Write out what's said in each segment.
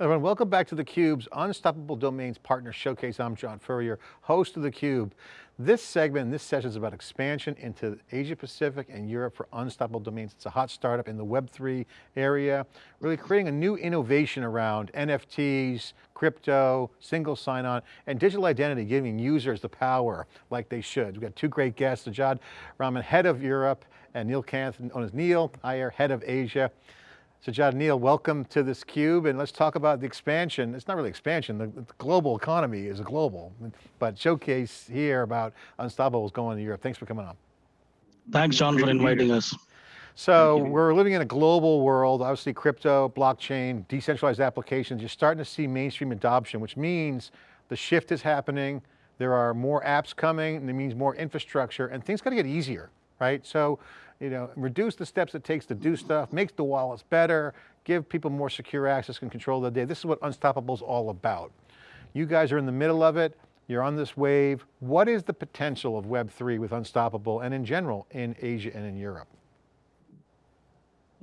Everyone, welcome back to theCUBE's Unstoppable Domains Partner Showcase. I'm John Furrier, host of theCUBE. This segment, this session is about expansion into Asia Pacific and Europe for Unstoppable Domains. It's a hot startup in the Web3 area, really creating a new innovation around NFTs, crypto, single sign-on, and digital identity, giving users the power like they should. We've got two great guests, Sajad Rahman, head of Europe, and Neil Kanth, known as Neil Iyer, head of Asia. Sajad Neil, welcome to this cube and let's talk about the expansion. It's not really expansion, the, the global economy is a global, but showcase here about Unstoppables going to Europe. Thanks for coming on. Thanks John for inviting us. So we're living in a global world, obviously crypto, blockchain, decentralized applications, you're starting to see mainstream adoption, which means the shift is happening, there are more apps coming, and it means more infrastructure, and things got to get easier, right? So you know, reduce the steps it takes to do stuff, make the wallets better, give people more secure access and control of the data. This is what Unstoppable is all about. You guys are in the middle of it, you're on this wave. What is the potential of Web3 with Unstoppable and in general in Asia and in Europe?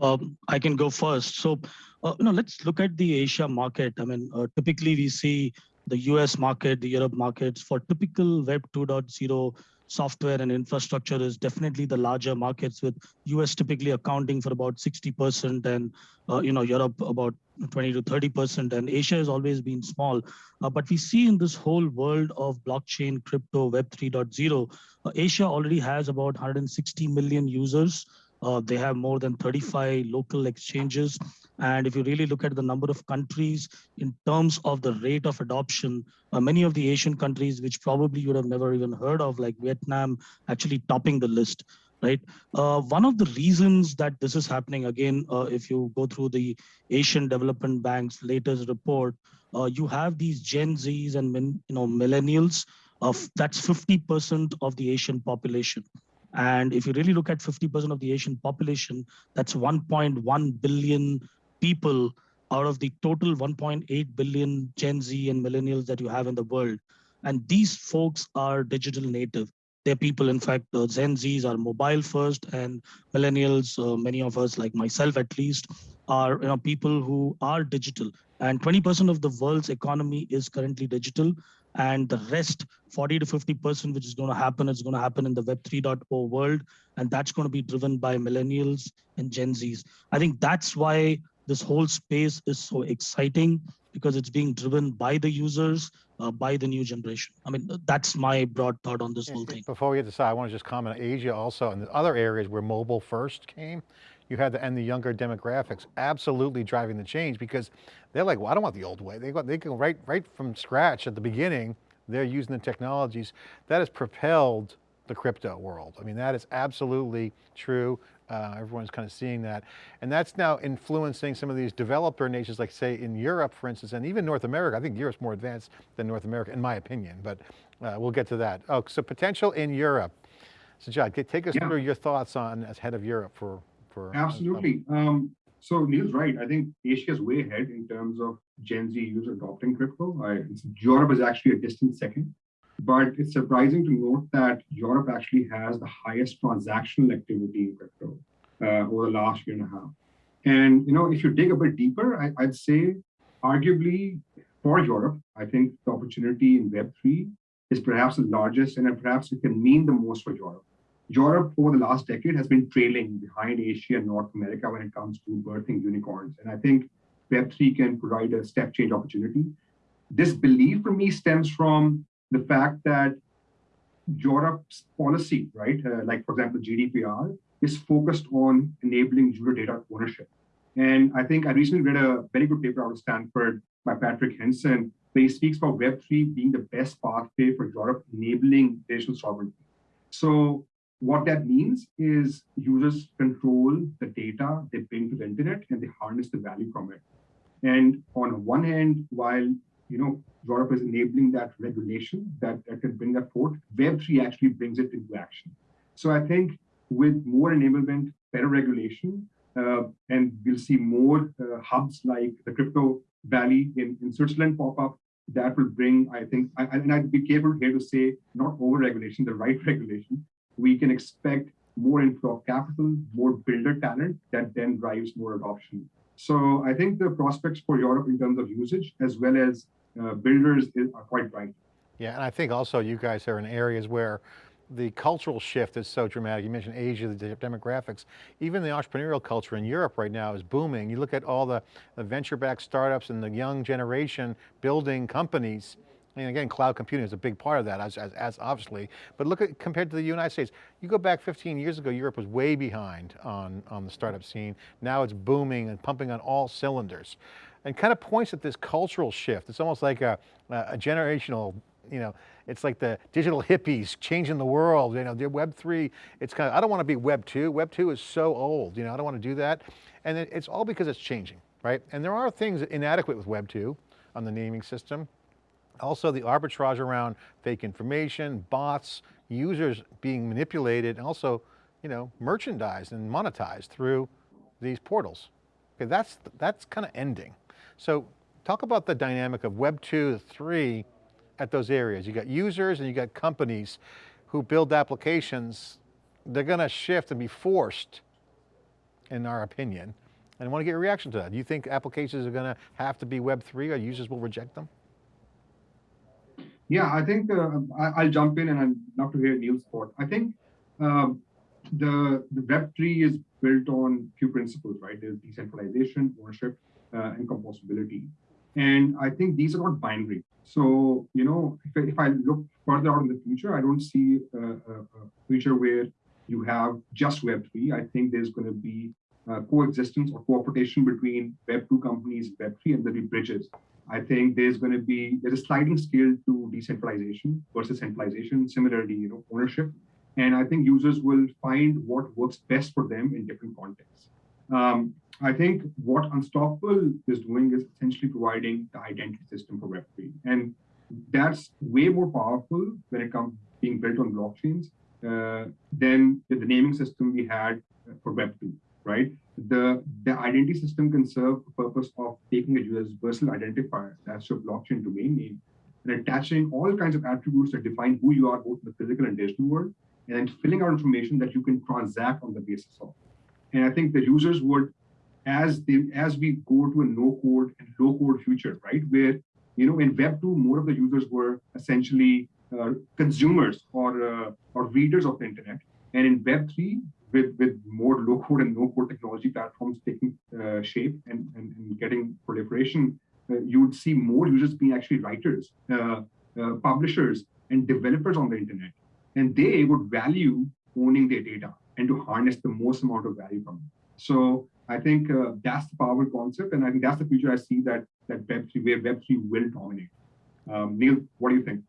Um, I can go first. So, uh, know, let's look at the Asia market. I mean, uh, typically we see the US market, the Europe markets for typical Web 2.0 software and infrastructure is definitely the larger markets with US typically accounting for about 60% and uh, you know Europe about 20 to 30% and Asia has always been small. Uh, but we see in this whole world of blockchain, crypto, web 3.0, uh, Asia already has about 160 million users. Uh, they have more than 35 local exchanges. And if you really look at the number of countries in terms of the rate of adoption, uh, many of the Asian countries, which probably you would have never even heard of, like Vietnam, actually topping the list right? Uh, one of the reasons that this is happening, again, uh, if you go through the Asian Development Bank's latest report, uh, you have these Gen Zs and you know millennials, of that's 50% of the Asian population. And if you really look at 50% of the Asian population, that's 1.1 billion people out of the total 1.8 billion Gen Z and millennials that you have in the world. And these folks are digital native. They're people, in fact, uh, Gen Zs are mobile first and millennials, uh, many of us, like myself at least, are you know, people who are digital. And 20% of the world's economy is currently digital and the rest 40 to 50% which is going to happen is going to happen in the web 3.0 world and that's going to be driven by millennials and gen z's i think that's why this whole space is so exciting because it's being driven by the users uh, by the new generation i mean that's my broad thought on this whole thing before we get to Sajad i want to just comment on asia also and the other areas where mobile first came you had the, and the younger demographics absolutely driving the change because they're like, well, I don't want the old way. They, go, they can right, right from scratch at the beginning, they're using the technologies that has propelled the crypto world. I mean, that is absolutely true. Uh, everyone's kind of seeing that. And that's now influencing some of these developer nations, like say in Europe, for instance, and even North America. I think Europe's more advanced than North America, in my opinion, but uh, we'll get to that. Oh, so potential in Europe. So John, take us yeah. through your thoughts on, as head of Europe for for absolutely. Um, so Neil's right. I think Asia is way ahead in terms of Gen Z users adopting crypto. I, Europe is actually a distant second, but it's surprising to note that Europe actually has the highest transactional activity in crypto uh, over the last year and a half. And you know, if you dig a bit deeper, I, I'd say, arguably for Europe, I think the opportunity in Web3 is perhaps the largest, and perhaps it can mean the most for Europe. Europe over the last decade has been trailing behind Asia and North America when it comes to birthing unicorns. And I think Web3 can provide a step change opportunity. This belief for me stems from the fact that Europe's policy, right, uh, like for example, GDPR, is focused on enabling user data ownership. And I think I recently read a very good paper out of Stanford by Patrick Henson, where he speaks about Web3 being the best pathway for Europe enabling digital sovereignty. So what that means is users control the data they bring to the internet and they harness the value from it. And on one hand, while you know Europe is enabling that regulation that, that can bring that forth, Web3 actually brings it into action. So I think with more enablement, better regulation, uh, and we'll see more uh, hubs like the Crypto Valley in, in Switzerland pop up, that will bring, I think, I, and I'd be careful here to say not over regulation, the right regulation, we can expect more inflow of capital, more builder talent that then drives more adoption. So I think the prospects for Europe in terms of usage as well as uh, builders is, are quite bright. Yeah, and I think also you guys are in areas where the cultural shift is so dramatic. You mentioned Asia, the demographics. Even the entrepreneurial culture in Europe right now is booming. You look at all the, the venture-backed startups and the young generation building companies. And again, cloud computing is a big part of that, as, as, as, obviously. But look at compared to the United States, you go back 15 years ago, Europe was way behind on, on the startup scene. Now it's booming and pumping on all cylinders. And kind of points at this cultural shift. It's almost like a, a generational you know, it's like the digital hippies changing the world, you know, the web three, it's kind of, I don't want to be web two. Web two is so old, you know, I don't want to do that. And it, it's all because it's changing, right? And there are things inadequate with web two on the naming system. Also the arbitrage around fake information, bots, users being manipulated, and also, you know, merchandised and monetized through these portals. Okay, that's, that's kind of ending. So talk about the dynamic of web two, three, at those areas. You got users and you got companies who build applications. They're going to shift and be forced, in our opinion. And I want to get a reaction to that. Do you think applications are going to have to be Web3 or users will reject them? Yeah, I think uh, I, will jump in and I'd love to hear Neil's thought. I think um, the, the Web3 is built on few principles, right? There's decentralization, ownership, uh, and composability. And I think these are not binary. So, you know, if I, if I look further out in the future, I don't see a, a future where you have just Web3. I think there's going to be uh, coexistence or cooperation between Web2 companies, Web3, and there'll be bridges. I think there's going to be there's a sliding scale to decentralization versus centralization. Similarly, you know, ownership, and I think users will find what works best for them in different contexts. Um, I think what Unstoppable is doing is essentially providing the identity system for Web3. And that's way more powerful when it comes being built on blockchains uh, than the naming system we had for Web2, right? The, the identity system can serve the purpose of taking a universal identifier, that's your blockchain domain name, and attaching all kinds of attributes that define who you are both in the physical and digital world, and then filling out information that you can transact on the basis of. And I think the users would as they as we go to a no code and low code future, right? Where you know in Web two more of the users were essentially uh, consumers or uh, or readers of the internet, and in Web three with with more low code and no code technology platforms taking uh, shape and, and, and getting proliferation, uh, you would see more users being actually writers, uh, uh, publishers, and developers on the internet, and they would value owning their data and to harness the most amount of value from it. So I think uh, that's the powerful concept, and I think that's the future I see that that Web3 where Web3 will dominate. Um, Neil, what do you think?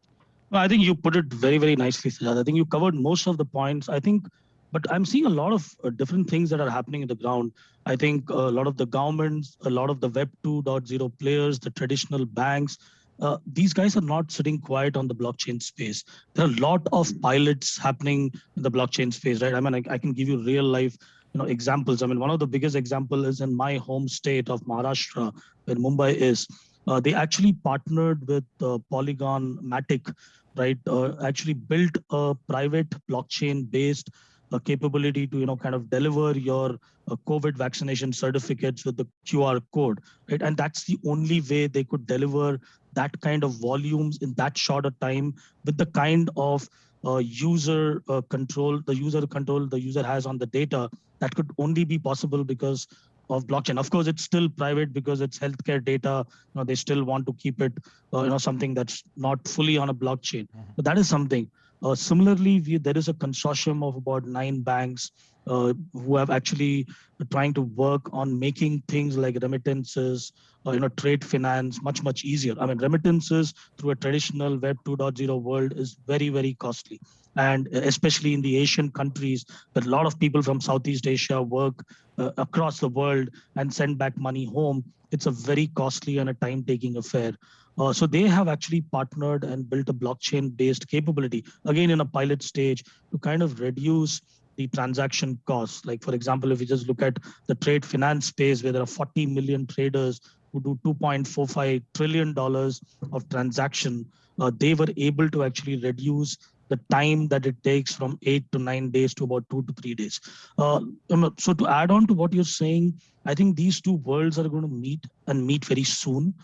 Well, I think you put it very, very nicely, Sajad. I think you covered most of the points. I think, but I'm seeing a lot of uh, different things that are happening in the ground. I think a lot of the governments, a lot of the Web 2.0 players, the traditional banks, uh, these guys are not sitting quiet on the blockchain space. There are a lot of pilots happening in the blockchain space, right? I mean, I, I can give you real life you know examples. I mean, one of the biggest example is in my home state of Maharashtra, where Mumbai is. Uh, they actually partnered with uh, Polygon Matic, right? Uh, actually built a private blockchain-based uh, capability to you know kind of deliver your uh, COVID vaccination certificates with the QR code, right? And that's the only way they could deliver that kind of volumes in that shorter time with the kind of uh, user uh, control, the user control the user has on the data, that could only be possible because of blockchain. Of course, it's still private because it's healthcare data. You know, they still want to keep it, uh, you know, something that's not fully on a blockchain. Mm -hmm. But that is something. Uh, similarly, we, there is a consortium of about nine banks uh, who have actually trying to work on making things like remittances, uh, you know, trade finance much, much easier. I mean, remittances through a traditional Web 2.0 world is very, very costly. And especially in the Asian countries, that a lot of people from Southeast Asia work uh, across the world and send back money home. It's a very costly and a time-taking affair. Uh, so they have actually partnered and built a blockchain-based capability, again in a pilot stage, to kind of reduce the transaction costs. Like for example, if you just look at the trade finance space where there are 40 million traders who do 2.45 trillion dollars of transaction, uh, they were able to actually reduce the time that it takes from eight to nine days to about two to three days. Uh, um, so to add on to what you're saying, I think these two worlds are going to meet and meet very soon.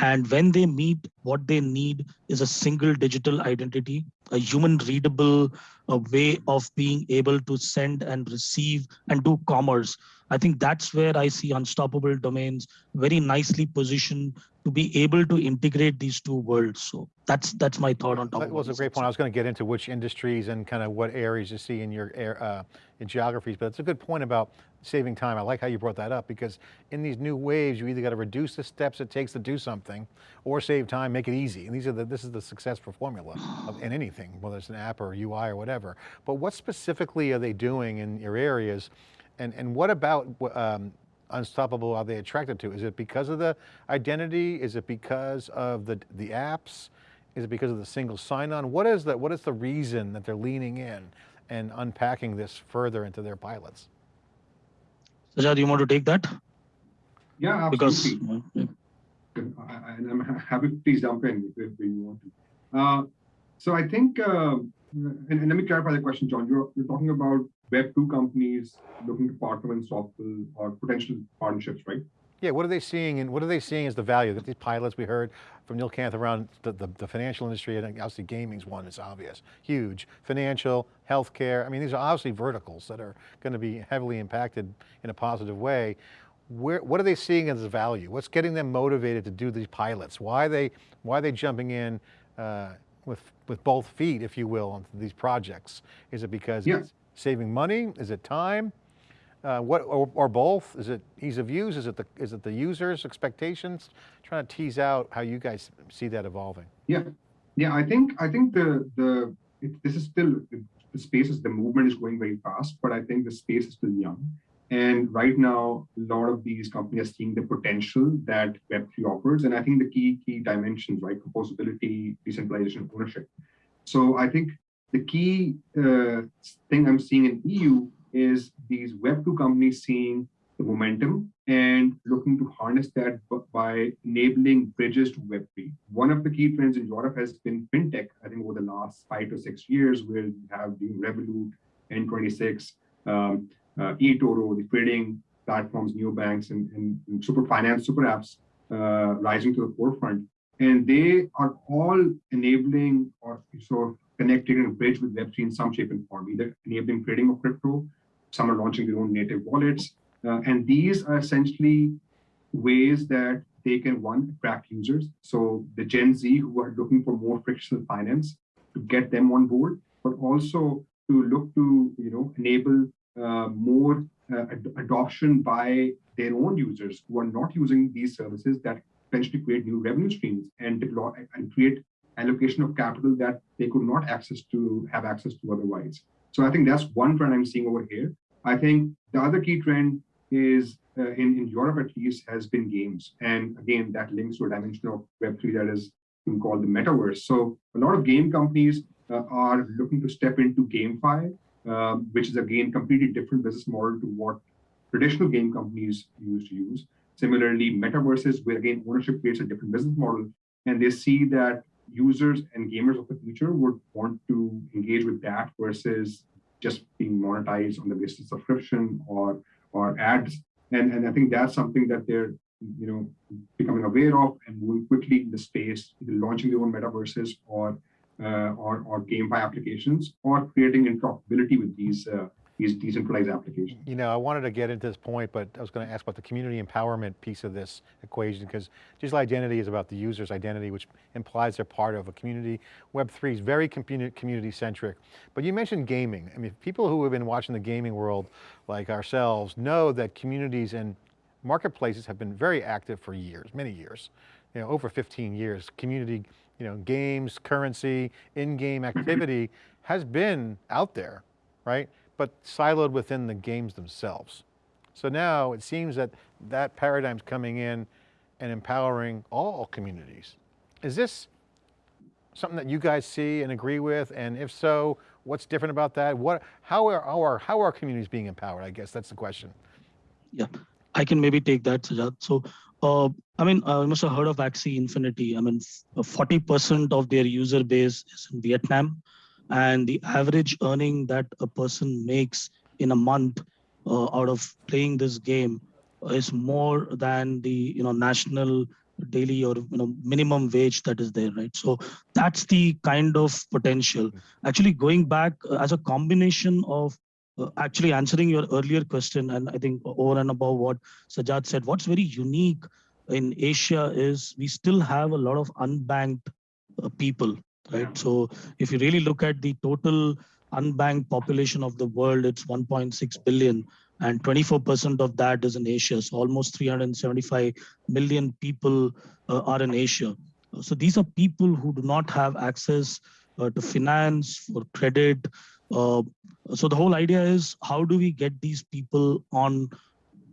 And when they meet, what they need is a single digital identity, a human readable a way of being able to send and receive and do commerce. I think that's where I see unstoppable domains very nicely positioned to be able to integrate these two worlds. So that's that's my thought on top. That was a great point. I was going to get into which industries and kind of what areas you see in your uh, in geographies, but it's a good point about saving time. I like how you brought that up because in these new waves, you either got to reduce the steps it takes to do something or save time, make it easy. And these are the, this is the successful formula of, in anything, whether it's an app or UI or whatever. But what specifically are they doing in your areas? And, and what about um, Unstoppable are they attracted to? Is it because of the identity? Is it because of the, the apps? Is it because of the single sign-on? What is the, what is the reason that they're leaning in and unpacking this further into their pilots? Sajad, you want to take that? Yeah, absolutely. Because, and I'm happy, please jump in if, if you want to. Uh, so I think, uh, and, and, let me clarify the question, John. You're, you're talking about Web2 companies looking to partner with Unstoppable or potential partnerships, right? Yeah, what are they seeing and what are they seeing as the value that these pilots we heard from Neil Kanth around the, the, the financial industry and obviously gaming's one is obvious, huge. Financial, healthcare, I mean, these are obviously verticals that are going to be heavily impacted in a positive way. Where, what are they seeing as value? What's getting them motivated to do these pilots? Why are they, why are they jumping in uh, with, with both feet, if you will, on these projects? Is it because yeah. it's saving money? Is it time? Uh, what or, or, both? Is it ease of use? Is it the is it the users' expectations? Trying to tease out how you guys see that evolving. Yeah, yeah. I think I think the the it, this is still the space is the movement is going very fast, but I think the space is still young. And right now, a lot of these companies are seeing the potential that Web3 offers. And I think the key key dimensions, right, composability, decentralization, ownership. So I think the key uh, thing I'm seeing in EU is these Web2 companies seeing the momentum and looking to harness that by enabling bridges to Web3. One of the key trends in Europe has been fintech, I think over the last five to six years, where have the Revolut, N26, um, uh, eToro, the trading platforms, neobanks, and, and, and super finance, super apps uh, rising to the forefront. And they are all enabling or sort of connecting a bridge with Web3 in some shape and form, either enabling trading of crypto, some are launching their own native wallets. Uh, and these are essentially ways that they can, one, attract users. So the Gen Z who are looking for more frictional finance to get them on board, but also to look to, you know, enable uh, more uh, ad adoption by their own users who are not using these services that potentially create new revenue streams and deploy and create allocation of capital that they could not access to have access to otherwise. So I think that's one trend I'm seeing over here. I think the other key trend is uh, in, in Europe at least has been games. And again, that links to a dimension of Web3 that is called the metaverse. So a lot of game companies uh, are looking to step into GameFi, uh, which is again completely different business model to what traditional game companies used to use. Similarly, metaverses, where again ownership creates a different business model, and they see that users and gamers of the future would want to engage with that versus just being monetized on the basis of subscription or or ads. And, and I think that's something that they're you know becoming aware of and moving quickly in the space, launching their own metaverses or uh, or, or GameFi applications or creating interoperability with these uh, these decentralized applications. You know, I wanted to get into this point, but I was going to ask about the community empowerment piece of this equation because digital identity is about the user's identity, which implies they're part of a community. Web3 is very community centric, but you mentioned gaming. I mean, people who have been watching the gaming world like ourselves know that communities and marketplaces have been very active for years, many years, you know, over 15 years. Community, you know, games, currency, in-game mm-hmm. activity has been out there, right? But siloed within the games themselves. So now it seems that that paradigm's coming in and empowering all communities. Is this something that you guys see and agree with? And if so, what's different about that? What, how are our, how are communities being empowered? I guess that's the question. Yeah, I can maybe take that, Sajad. So, uh, I mean, I must have heard of Axie Infinity. I mean, 40% of their user base is in Vietnam and the average earning that a person makes in a month uh, out of playing this game is more than the you know national daily or you know minimum wage that is there right? So that's the kind of potential. Actually going back uh, as a combination of uh, actually answering your earlier question and i think over and above what sajad said what's very unique in asia is we still have a lot of unbanked uh, people right so if you really look at the total unbanked population of the world it's 1.6 billion and 24% of that is in Asia. So almost 375 million people uh, are in Asia. So these are people who do not have access uh, to finance or credit. Uh, so the whole idea is how do we get these people on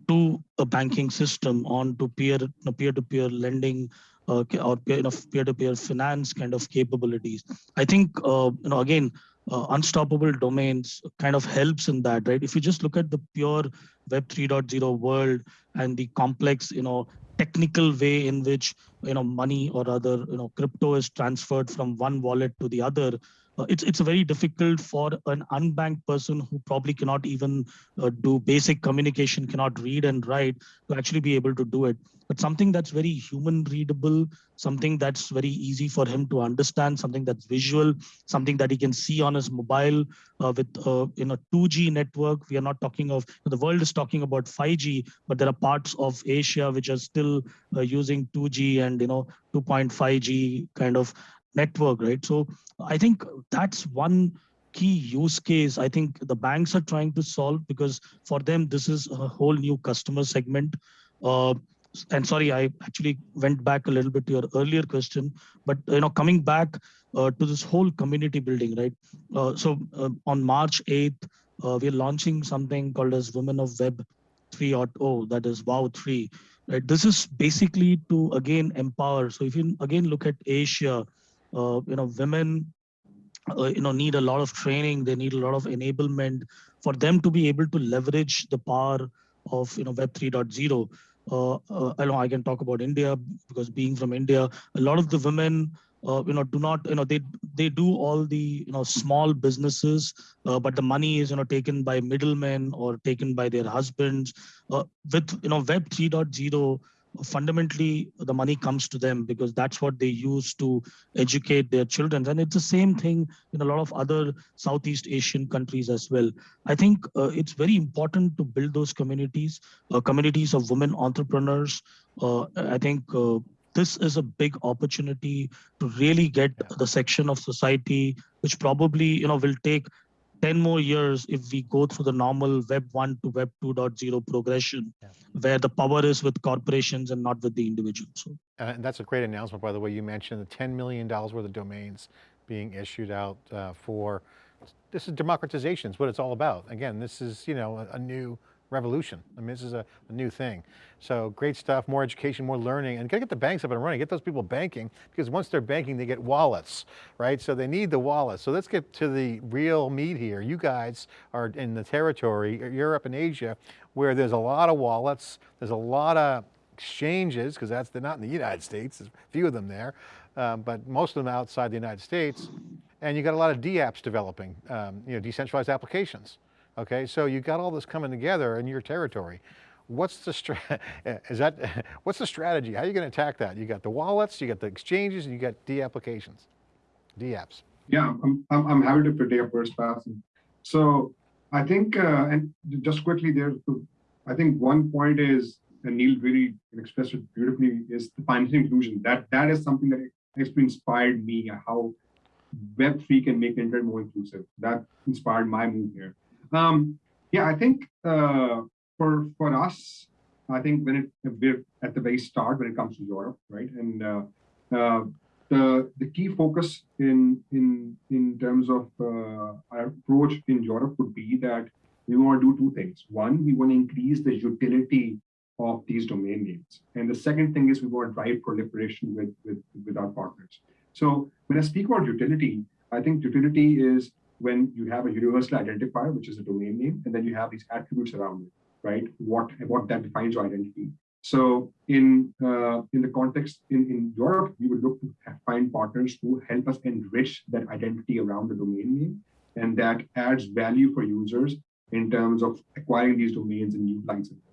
to a banking system, on to peer peer-to-peer lending uh, or peer, you know, peer-to-peer finance kind of capabilities. I think uh, you know again uh, unstoppable domains kind of helps in that, right? If you just look at the pure Web 3.0 world and the complex, you know, technical way in which you know money or other you know crypto is transferred from one wallet to the other, it's it's very difficult for an unbanked person who probably cannot even uh, do basic communication, cannot read and write, to actually be able to do it. But something that's very human readable, something that's very easy for him to understand, something that's visual, something that he can see on his mobile uh, with uh, in a 2G network. We are not talking of the world is talking about 5G, but there are parts of Asia which are still uh, using 2G and you know 2.5G kind of network, right? So I think that's one key use case I think the banks are trying to solve because for them this is a whole new customer segment. Uh, and sorry, I actually went back a little bit to your earlier question, but you know, coming back uh, to this whole community building, right? Uh, so uh, on March 8th, uh, we're launching something called as Women of Web 3.0, that is WOW 3. Right? This is basically to again empower. So if you again look at Asia, you know, women, uh, you know, need a lot of training. They need a lot of enablement for them to be able to leverage the power of you know Web 3.0 uh, uh, I know I can talk about India because being from India, a lot of the women, uh, you know, do not, you know, they they do all the, you know, small businesses, uh, but the money is, you know, taken by middlemen or taken by their husbands. Uh, with, you know, Web 3.0, fundamentally the money comes to them because that's what they use to educate their children. And it's the same thing in a lot of other southeast asian countries as well. I think uh, it's very important to build those communities uh, communities of women entrepreneurs. Uh, i think uh, this is a big opportunity to really get the section of society which probably you know will take 10 more years if we go through the normal web 1 to web 2.0 progression Yeah. where the power is with corporations and not with the individuals so Uh, And that's a great announcement, by the way. You mentioned the $10 million worth of domains being issued out uh, for, this is democratization, is what it's all about. Again, this is, you know, a, a new revolution. I mean, this is a, a new thing. So great stuff, more education, more learning, and gotta get the banks up and running, get those people banking, because once they're banking, they get wallets, right? So they need the wallets. So let's get to the real meat here. You guys are in the territory, Europe and Asia, where there's a lot of wallets, there's a lot of exchanges, because that's, they're not in the United States, there's a few of them there, um, but most of them outside the United States. And you got a lot of DApps developing, um, you know, decentralized applications. Okay, so you got all this coming together in your territory. What's the stra is that what's the strategy? How are you going to attack that? You got the wallets, you got the exchanges, and you got D applications, D apps. Yeah, I'm, I'm, happy to take a first pass. So I think, uh, and just quickly there, I think one point is, and Neil really expressed it beautifully, is the financial inclusion. That that is something that has inspired me, how Web3 can make internet more inclusive. That inspired my move here. Um, yeah, I think uh, for for us, I think when it we're at the very start when it comes to Europe, right? And uh, uh, the the key focus in in in terms of uh, our approach in Europe would be that we want to do two things. One, we want to increase the utility of these domain names, and the second thing is we want to drive proliferation with with with our partners. So when I speak about utility, I think utility is when you have a universal identifier, which is a domain name, and then you have these attributes around it, right? What what that defines your identity. So in uh, in the context in, in Europe, we would look to find partners who help us enrich that identity around the domain name, and that adds value for users in terms of acquiring these domains and utilizing them.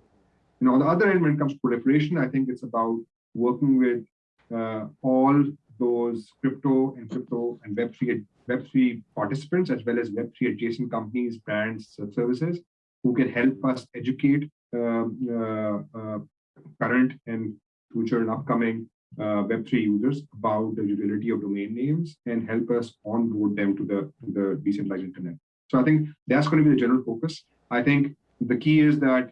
And on the other end, when it comes to proliferation, I think it's about working with uh, all those crypto and crypto and Web3 Web3 participants as well as Web3 adjacent companies, brands, services who can help us educate um, uh, uh, current and future and upcoming uh, Web3 users about the utility of domain names and help us onboard them to the, to the decentralized internet. So I think that's going to be the general focus. I think the key is that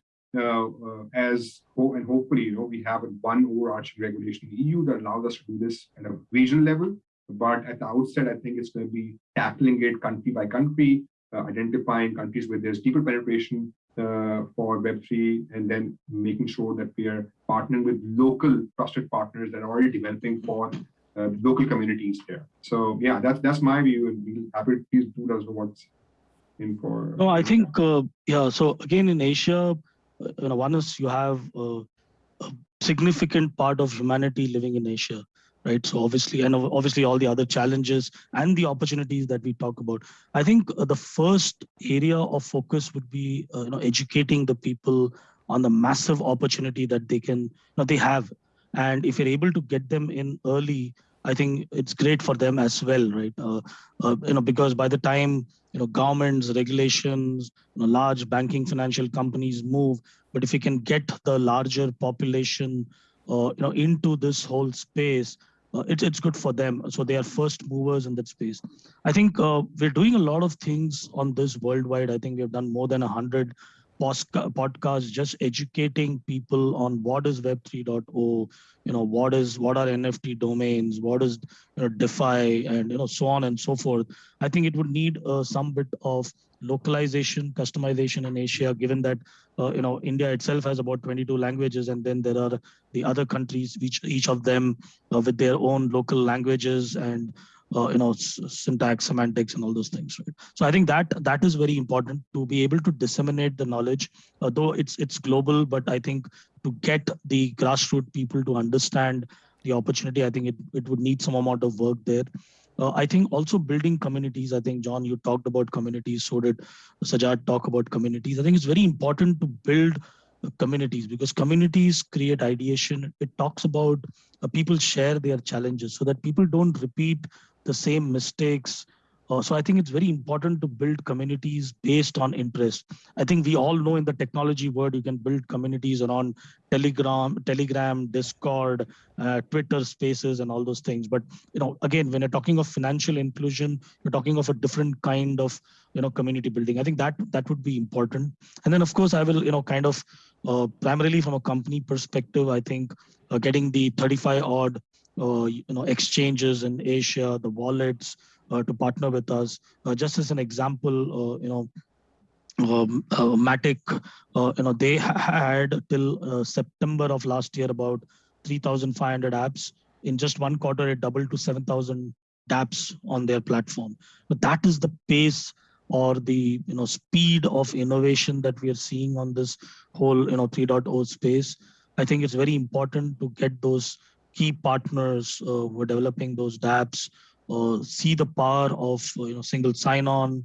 as and hopefully, you know, we have one overarching regulation in the EU that allows us to do this at a regional level. But at the outset, I think it's going to be tackling it country by country, uh, identifying countries where there's deeper penetration uh, for Web3, and then making sure that we are partnering with local trusted partners that are already developing for uh, local communities there. So yeah, that's that's my view, and we'll happy please do those what's in for. No, I think uh, yeah. So again, in Asia, uh, you know, one is you have uh, a significant part of humanity living in Asia, right? So obviously, and obviously all the other challenges and the opportunities that we talk about. I think uh, the first area of focus would be, uh, you know, educating the people on the massive opportunity that they can, you know, they have. And if you're able to get them in early, I think it's great for them as well, right? Uh, uh, you know, because by the time you know governments, regulations, you know, large banking, financial companies move, but if you can get the larger population, uh, you know, into this whole space, uh, it's good for them. So they are first movers in that space. I think uh, we're doing a lot of things on this worldwide. I think we have done more than 100 podcast, just educating people on what is Web 3.0, you know, what is what are NFT domains, what is you know, DeFi, and you know, so on and so forth. I think it would need uh, some bit of localization, customization in Asia, given that uh, you know India itself has about 22 languages, and then there are the other countries, which each of them uh, with their own local languages and uh, you know syntax semantics and all those things right so i think that that is very important to be able to disseminate the knowledge uh, though it's it's global but i think to get the grassroots people to understand the opportunity i think it, it would need some amount of work there uh, I think also building communities. I think John, you talked about communities. So did Sajad talk about communities. I think it's very important to build communities because communities create ideation. It talks about uh, people share their challenges so that people don't repeat the same mistakes. Uh, so I think it's very important to build communities based on interest. I think we all know in the technology world, you can build communities around Telegram, Telegram, Discord, uh, Twitter Spaces, and all those things. But you know, again, when you're talking of financial inclusion, you're talking of a different kind of you know community building. I think that that would be important. And then of course, I will you know kind of uh, primarily from a company perspective, I think uh, getting the 35 odd you know, exchanges in Asia, the wallets uh, to partner with us. Uh, just as an example, you know, um, uh, Matic, uh, you know, they had till uh, September of last year about 3,500 apps. In just one quarter, it doubled to 7,000 dApps on their platform. But that is the pace or the you know speed of innovation that we are seeing on this whole you know 3.0 space. I think it's very important to get those key partners uh, who are developing those dApps uh, see the power of uh, you know single sign-on,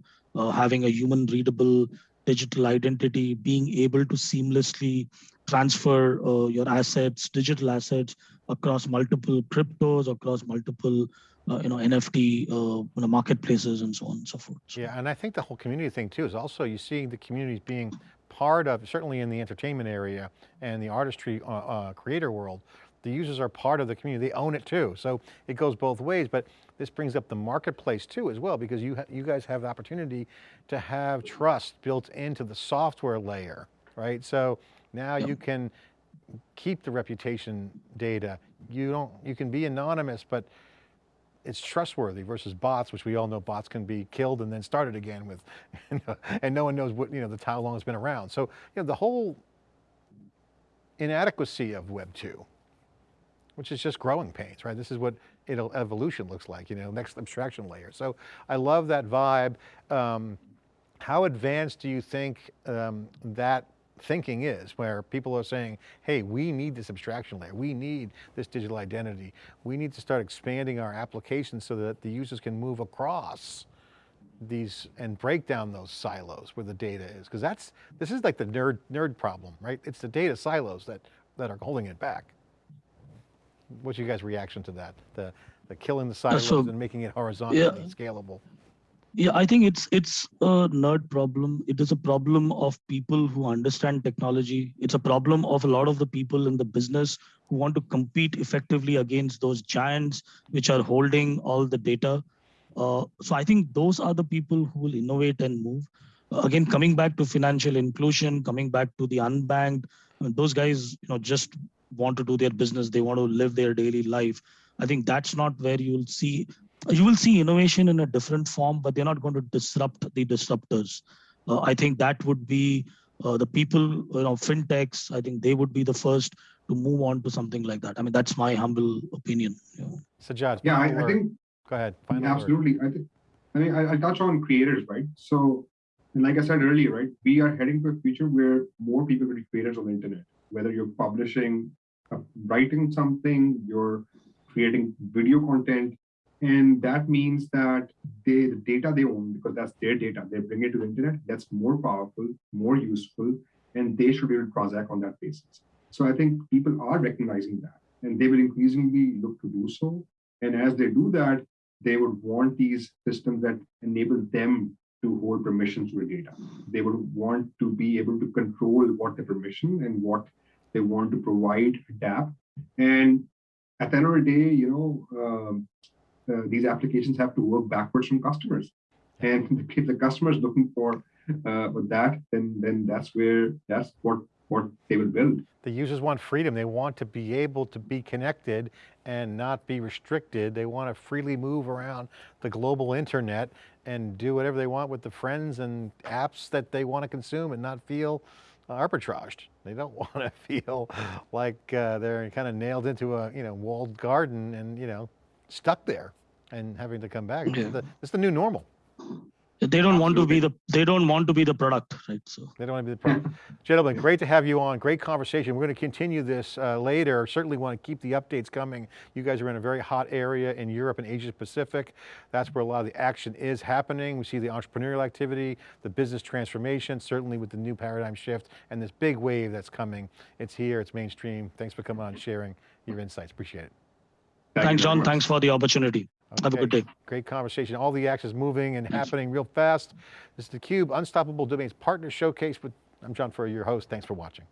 having a human readable digital identity, being able to seamlessly transfer your assets, digital assets across multiple cryptos, across multiple uh, you know, NFT uh, you know, marketplaces and so on and so forth. Yeah, and I think the whole community thing too is also you seeing the communities being part of, certainly in the entertainment area and the artistry uh, creator world, the users are part of the community, they own it too. So it goes both ways, but this brings up the marketplace too as well, because you, you guys have the opportunity to have trust built into the software layer, right? So now you can keep the reputation data. You don't, you can be anonymous, but it's trustworthy versus bots, which we all know bots can be killed and then started again with, and no one knows what, you know, the how long it's been around. So, you know, the whole inadequacy of Web 2 which is just growing pains, right? This is what evolution looks like, you know, next abstraction layer. So I love that vibe. Um, how advanced do you think um, that thinking is, where people are saying, hey, we need this abstraction layer. We need this digital identity. We need to start expanding our applications so that the users can move across these and break down those silos where the data is. Because that's, this is like the nerd, nerd problem, right? It's the data silos that, that are holding it back. What's your guys' reaction to that? The, the killing the silos so- and making it horizontally scalable? Yeah, I think it's it's a nerd problem. It is a problem of people who understand technology. It's a problem of a lot of the people in the business who want to compete effectively against those giants which are holding all the data. Uh, so I think those are the people who will innovate and move. Again, coming back to financial inclusion, coming back to the unbanked, those guys, you know, just want to do their business. They want to live their daily life. I think that's not where you'll see you will see innovation in a different form, but they're not going to disrupt the disruptors. Uh, I think that would be uh, the people, you know, fintechs. I think they would be the first to move on to something like that. I mean, that's my humble opinion. you know. Sajad, Yeah, I, I think Go ahead, final Yeah, word. absolutely. I think, I mean, I, I touch on creators, right? So, and like I said earlier, right, we are heading to a future where more people will be creators on the internet. Whether you're publishing, writing something, you're creating video content, and that means that they the data they own because that's their data. They bring it to the internet. That's more powerful, more useful, and they should be able to transact on that basis. So I think people are recognizing that, and they will increasingly look to do so. And as they do that, they would want these systems that enable them to hold permissions to the data. They would want to be able to control what the permission and what they want to provide, a dApp. And at the end of the day, you know, um, uh, these applications have to work backwards from customers. And if the customer is looking for uh, for that, then then that's where that's what what they will build. The users want freedom. They want to be able to be connected and not be restricted. They want to freely move around the global internet and do whatever they want with the friends and apps that they want to consume and not feel arbitraged. They don't want to feel like uh, they're kind of nailed into a you know walled garden and you know stuck there and having to come back. Yeah. It's, the, it's the new normal. They don't want to be the they don't want to be the product, right? So They don't want to be the problem. Gentlemen, great to have you on. Great conversation. We're going to continue this uh, later. Certainly want to keep the updates coming. You guys are in a very hot area in Europe and Asia Pacific. That's where a lot of the action is happening. We see the entrepreneurial activity, the business transformation, certainly with the new paradigm shift and this big wave that's coming. It's here, it's mainstream. Thanks for coming on sharing your insights. Appreciate it. Thank thanks, John. much. Thanks for the opportunity. Have a good day. Great conversation. All the action's moving and happening real fast. This is theCUBE, Unstoppable Domains Partner Showcase with, I'm John Furrier, your host. Thanks for watching.